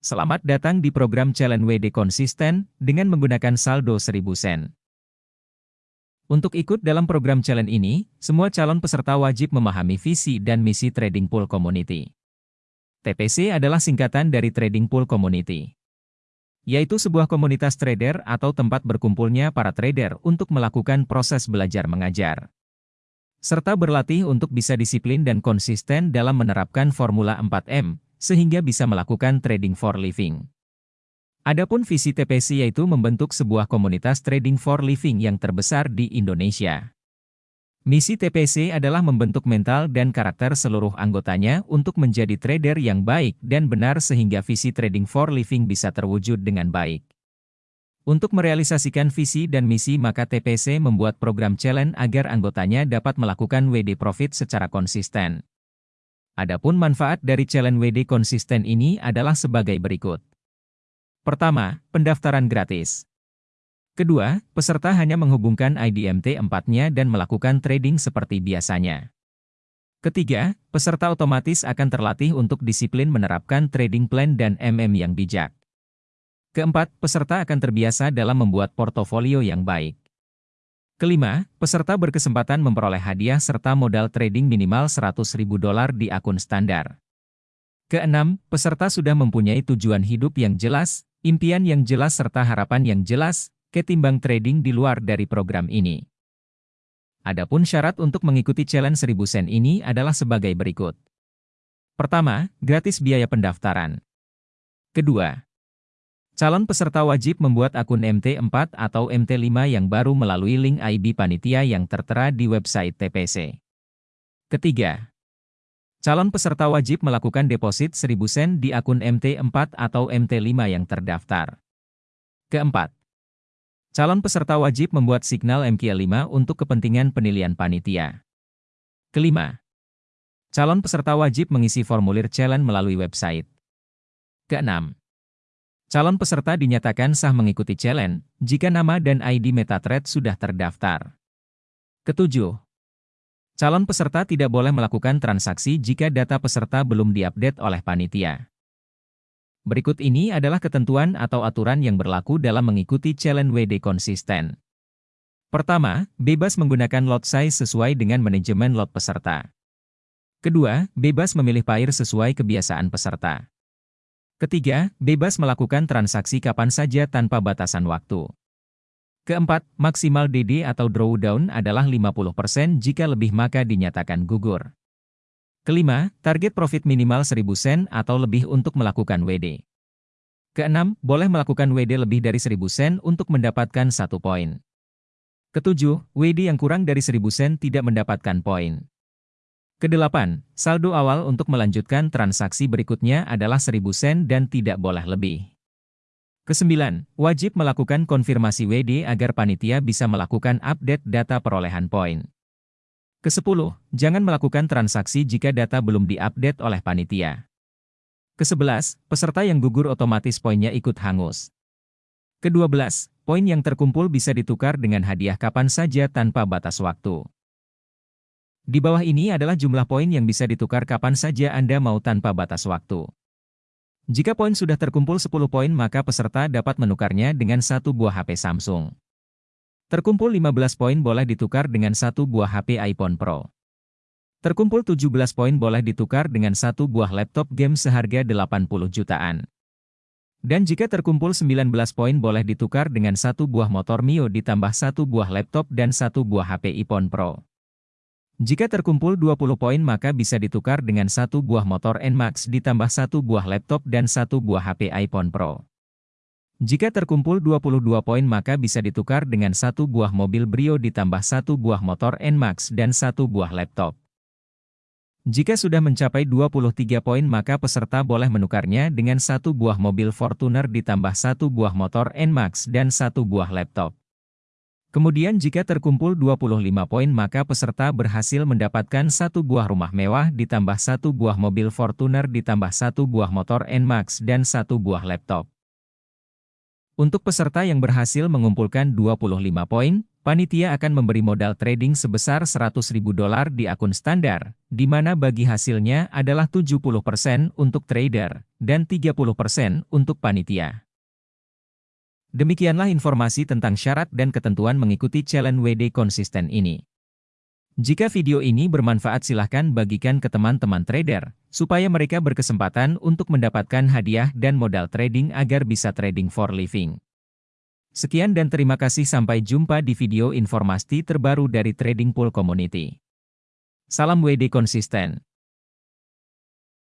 Selamat datang di program Challenge WD Konsisten dengan menggunakan saldo 1000 sen. Untuk ikut dalam program challenge ini, semua calon peserta wajib memahami visi dan misi Trading Pool Community. TPC adalah singkatan dari Trading Pool Community, yaitu sebuah komunitas trader atau tempat berkumpulnya para trader untuk melakukan proses belajar mengajar serta berlatih untuk bisa disiplin dan konsisten dalam menerapkan Formula 4M, sehingga bisa melakukan trading for living. Adapun visi TPC yaitu membentuk sebuah komunitas trading for living yang terbesar di Indonesia. Misi TPC adalah membentuk mental dan karakter seluruh anggotanya untuk menjadi trader yang baik dan benar sehingga visi trading for living bisa terwujud dengan baik. Untuk merealisasikan visi dan misi maka TPC membuat program challenge agar anggotanya dapat melakukan WD Profit secara konsisten. Adapun manfaat dari challenge WD konsisten ini adalah sebagai berikut. Pertama, pendaftaran gratis. Kedua, peserta hanya menghubungkan ID MT4-nya dan melakukan trading seperti biasanya. Ketiga, peserta otomatis akan terlatih untuk disiplin menerapkan trading plan dan MM yang bijak. Keempat, peserta akan terbiasa dalam membuat portofolio yang baik. Kelima, peserta berkesempatan memperoleh hadiah serta modal trading minimal 100 ribu dolar di akun standar. Keenam, peserta sudah mempunyai tujuan hidup yang jelas, impian yang jelas serta harapan yang jelas, ketimbang trading di luar dari program ini. Adapun syarat untuk mengikuti challenge 1000 sen ini adalah sebagai berikut. Pertama, gratis biaya pendaftaran. Kedua, Calon peserta wajib membuat akun MT4 atau MT5 yang baru melalui link ID panitia yang tertera di website TPC. Ketiga, calon peserta wajib melakukan deposit 1000 sen di akun MT4 atau MT5 yang terdaftar. Keempat, calon peserta wajib membuat signal MQ5 untuk kepentingan penilaian panitia. Kelima, calon peserta wajib mengisi formulir challenge melalui website. Keenam, Calon peserta dinyatakan sah mengikuti challenge jika nama dan ID MetaTrader sudah terdaftar. Ketujuh, calon peserta tidak boleh melakukan transaksi jika data peserta belum diupdate oleh panitia. Berikut ini adalah ketentuan atau aturan yang berlaku dalam mengikuti challenge WD konsisten. Pertama, bebas menggunakan lot size sesuai dengan manajemen lot peserta. Kedua, bebas memilih pair sesuai kebiasaan peserta. Ketiga, bebas melakukan transaksi kapan saja tanpa batasan waktu. Keempat, maksimal DD atau drawdown adalah 50% jika lebih maka dinyatakan gugur. Kelima, target profit minimal 1000 sen atau lebih untuk melakukan WD. Keenam, boleh melakukan WD lebih dari 1000 sen untuk mendapatkan satu poin. Ketujuh, WD yang kurang dari 1000 sen tidak mendapatkan poin. Kedelapan, saldo awal untuk melanjutkan transaksi berikutnya adalah 1000 sen dan tidak boleh lebih. Kesembilan, wajib melakukan konfirmasi WD agar panitia bisa melakukan update data perolehan poin. Kesepuluh, jangan melakukan transaksi jika data belum diupdate oleh panitia. Kesebelas, peserta yang gugur otomatis poinnya ikut hangus. Kedua belas, poin yang terkumpul bisa ditukar dengan hadiah kapan saja tanpa batas waktu. Di bawah ini adalah jumlah poin yang bisa ditukar kapan saja Anda mau tanpa batas waktu. Jika poin sudah terkumpul 10 poin maka peserta dapat menukarnya dengan satu buah HP Samsung. Terkumpul 15 poin boleh ditukar dengan satu buah HP iPhone Pro. Terkumpul 17 poin boleh ditukar dengan satu buah laptop game seharga 80 jutaan. Dan jika terkumpul 19 poin boleh ditukar dengan satu buah motor Mio ditambah satu buah laptop dan satu buah HP iPhone Pro. Jika terkumpul 20 poin maka bisa ditukar dengan satu buah motor NMAX ditambah satu buah laptop dan satu buah HP iPhone Pro. Jika terkumpul 22 poin maka bisa ditukar dengan satu buah mobil Brio ditambah satu buah motor NMAX dan satu buah laptop. Jika sudah mencapai 23 poin maka peserta boleh menukarnya dengan satu buah mobil Fortuner ditambah satu buah motor NMAX dan satu buah laptop. Kemudian jika terkumpul 25 poin maka peserta berhasil mendapatkan satu buah rumah mewah ditambah satu buah mobil Fortuner ditambah satu buah motor NMAX dan satu buah laptop. Untuk peserta yang berhasil mengumpulkan 25 poin, panitia akan memberi modal trading sebesar 100.000 dolar di akun standar, di mana bagi hasilnya adalah 70% untuk trader, dan 30% untuk panitia. Demikianlah informasi tentang syarat dan ketentuan mengikuti challenge WD konsisten ini. Jika video ini bermanfaat silahkan bagikan ke teman-teman trader, supaya mereka berkesempatan untuk mendapatkan hadiah dan modal trading agar bisa trading for living. Sekian dan terima kasih sampai jumpa di video informasi terbaru dari Trading Pool Community. Salam WD konsisten.